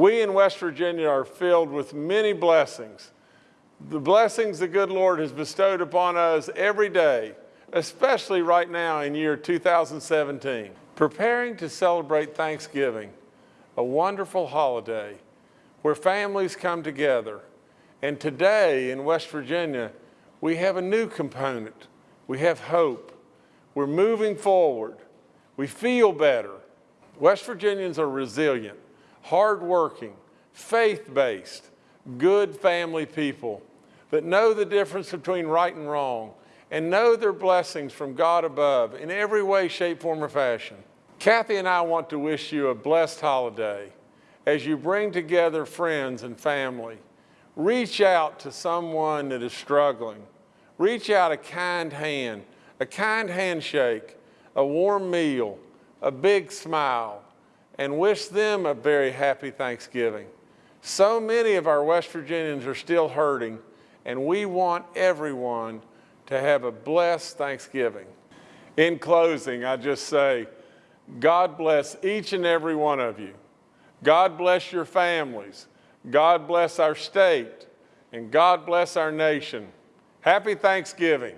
We in West Virginia are filled with many blessings. The blessings the good Lord has bestowed upon us every day, especially right now in year 2017. Preparing to celebrate Thanksgiving, a wonderful holiday where families come together. And today in West Virginia, we have a new component. We have hope. We're moving forward. We feel better. West Virginians are resilient, hardworking, faith-based, good family people that know the difference between right and wrong and know their blessings from God above in every way, shape, form, or fashion. Kathy and I want to wish you a blessed holiday as you bring together friends and family. Reach out to someone that is struggling. Reach out a kind hand, a kind handshake, a warm meal, a big smile, and wish them a very happy Thanksgiving. So many of our West Virginians are still hurting, and we want everyone to have a blessed Thanksgiving. In closing, I just say, God bless each and every one of you. God bless your families. God bless our state. And God bless our nation. Happy Thanksgiving.